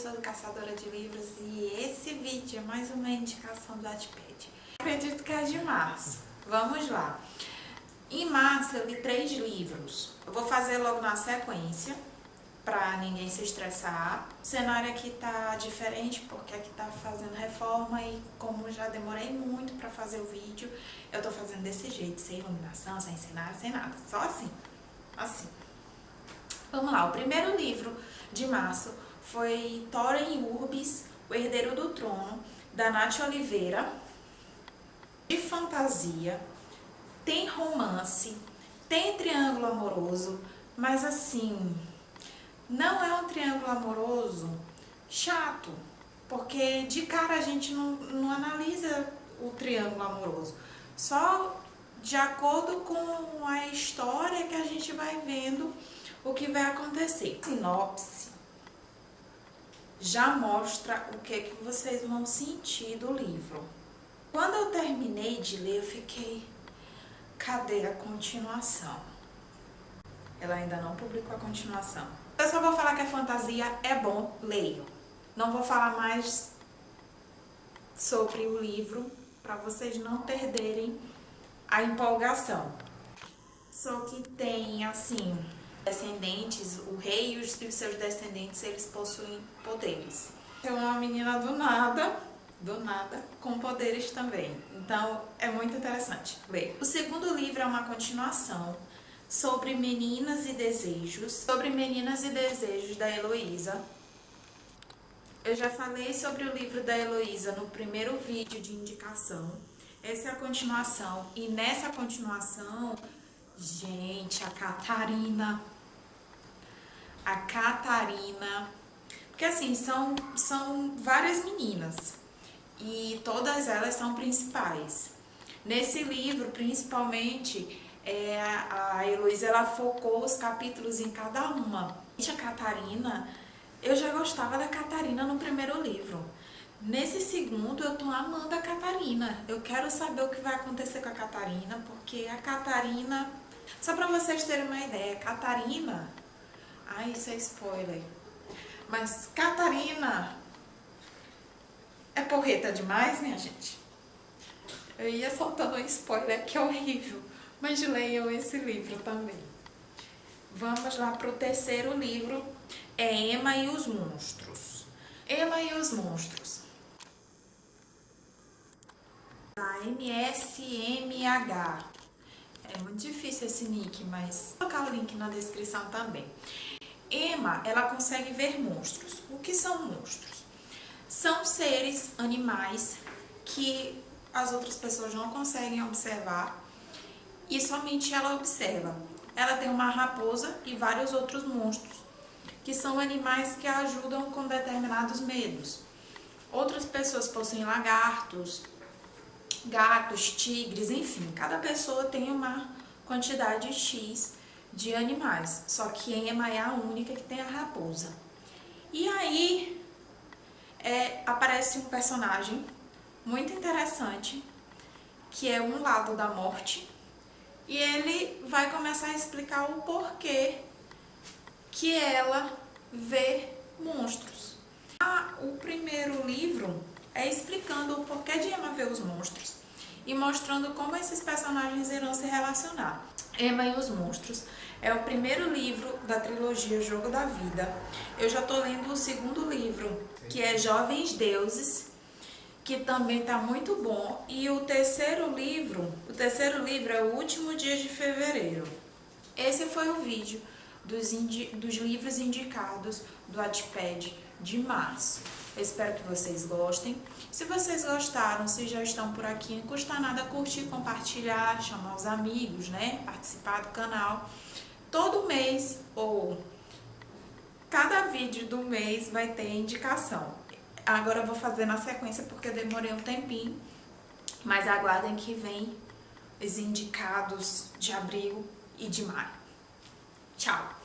sou do Caçadora de Livros e esse vídeo é mais uma indicação do Wattpad. Acredito que é de março. Vamos lá. Em março eu li três livros. Eu vou fazer logo na sequência, pra ninguém se estressar. O cenário aqui tá diferente porque aqui tá fazendo reforma e como já demorei muito pra fazer o vídeo, eu tô fazendo desse jeito, sem iluminação, sem cenário, sem nada. Só assim. Assim. Vamos lá, o primeiro livro de março foi Thorin Urbis, O Herdeiro do Trono, da Nath Oliveira. De fantasia, tem romance, tem triângulo amoroso, mas assim, não é um triângulo amoroso chato, porque de cara a gente não, não analisa o triângulo amoroso, só de acordo com a história que a gente vai vendo o que vai acontecer. Sinopse já mostra o que, que vocês vão sentir do livro. Quando eu terminei de ler, eu fiquei, cadê a continuação? Ela ainda não publicou a continuação. Eu só vou falar que a fantasia é bom, leio. Não vou falar mais sobre o livro, para vocês não perderem a empolgação. Só que tem, assim, descendentes, o rei e os seus descendentes, eles possuem poderes. É uma menina do nada, do nada, com poderes também. Então, é muito interessante ler. O segundo livro é uma continuação sobre Meninas e Desejos, sobre Meninas e Desejos da Heloísa. Eu já falei sobre o livro da Heloísa no primeiro vídeo de indicação. Essa é a continuação. E nessa continuação Gente, a Catarina. A Catarina. Porque assim, são, são várias meninas. E todas elas são principais. Nesse livro, principalmente, é, a Heloísa ela focou os capítulos em cada uma. A Catarina, eu já gostava da Catarina no primeiro livro. Nesse segundo, eu tô amando a Catarina. Eu quero saber o que vai acontecer com a Catarina, porque a Catarina só pra vocês terem uma ideia, Catarina... Ai, isso é spoiler. Mas Catarina é porreta demais, minha gente? Eu ia soltando um spoiler, que é horrível. Mas leiam esse livro também. Vamos lá para o terceiro livro, é Emma e os Monstros. Emma e os Monstros. Da MSMH. É muito difícil esse nick, mas vou colocar o link na descrição também. Emma, ela consegue ver monstros. O que são monstros? São seres, animais, que as outras pessoas não conseguem observar e somente ela observa. Ela tem uma raposa e vários outros monstros, que são animais que ajudam com determinados medos. Outras pessoas possuem lagartos, gatos, tigres, enfim, cada pessoa tem uma quantidade X de animais, só que Emma é a única que tem a raposa. E aí é, aparece um personagem muito interessante, que é um lado da morte, e ele vai começar a explicar o porquê que ela vê monstros. Ah, o primeiro livro é explicando o porquê de Emma ver os monstros e mostrando como esses personagens irão se relacionar. Emma e os Monstros é o primeiro livro da trilogia Jogo da Vida. Eu já estou lendo o segundo livro, que é Jovens Deuses, que também está muito bom. E o terceiro livro, o terceiro livro é O Último Dia de Fevereiro. Esse foi o vídeo dos, dos livros indicados do Wattpad de março. Eu espero que vocês gostem. Se vocês gostaram, se já estão por aqui, não custa nada curtir, compartilhar, chamar os amigos, né? Participar do canal. Todo mês, ou cada vídeo do mês vai ter indicação. Agora eu vou fazer na sequência porque eu demorei um tempinho. Mas aguardem que vem os indicados de abril e de maio. Tchau!